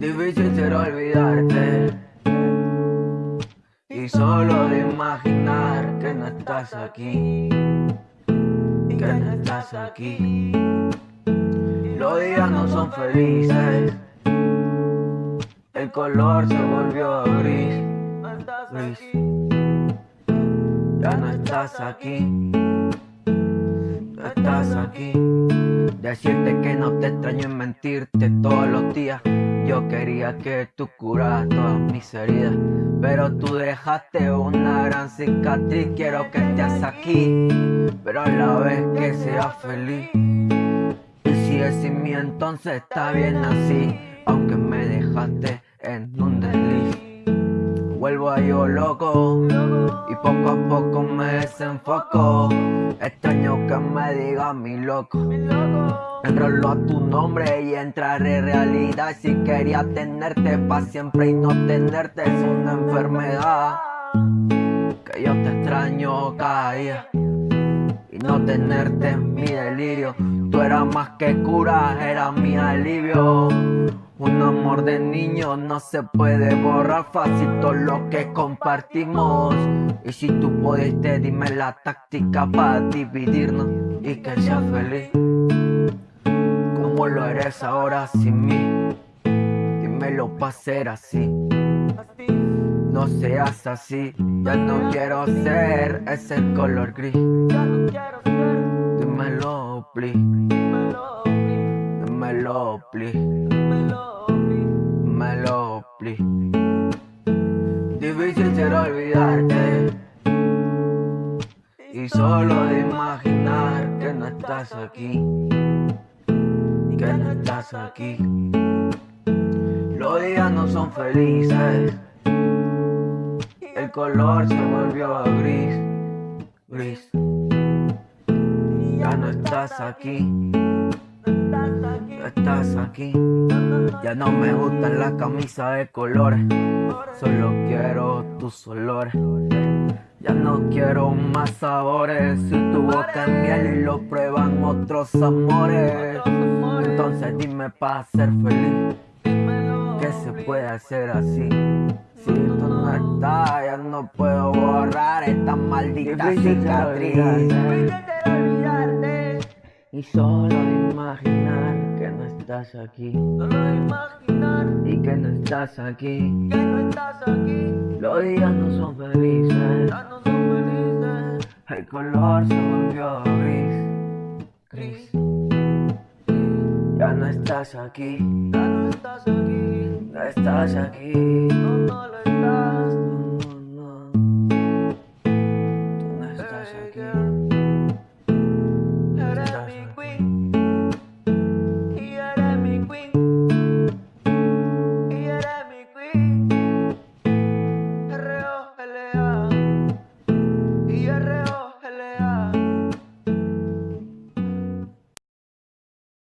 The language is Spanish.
Difícil será olvidarte y solo de imaginar que no estás aquí, que no estás aquí. Los días no son felices, el color se volvió gris, gris. Ya no estás aquí, no estás aquí. Decirte que no te extraño y mentirte todos los días. Yo quería que tú curas todas mis heridas, pero tú dejaste una gran cicatriz. Quiero que estés aquí, pero a la vez que seas feliz. Y si es sin mí, entonces está bien así, aunque me dejaste en un desliz. Vuelvo a yo loco y poco a poco me desenfoco. Extraño que me diga mi loco. Enrolo a tu nombre y entraré en realidad. Si quería tenerte pa' siempre y no tenerte es una enfermedad. Que yo te extraño cada día y no tenerte es mi delirio. Tú eras más que cura, era mi alivio. Un amor de niño no se puede borrar fácil todo lo que compartimos. Y si tú pudiste, dime la táctica para dividirnos y que seas feliz. Como lo eres ahora sin mí, dímelo pa' ser así. No seas así, ya no quiero ser ese color gris. Dímelo, please. Dímelo, please. Dímelo. Difícil será olvidarte. Y solo de imaginar que no estás aquí. Que no estás aquí. Los días no son felices. El color se volvió gris, gris. Ya no estás aquí, estás aquí. Ya no me gustan las camisas de colores, solo quiero tus olores. Ya no quiero más sabores, si tu boca es miel y lo prueban otros amores. Entonces dime para ser feliz, ¿qué se puede hacer así? Si tú no estás, ya no puedo borrar esta maldita cicatriz. Y solo imaginar que no estás aquí. Y que no estás aquí. Los días no son felices. El color se volvió gris. Gris. Ya no estás aquí. No estás aquí. No, no lo estás. No, no, no. Tú no estás aquí. No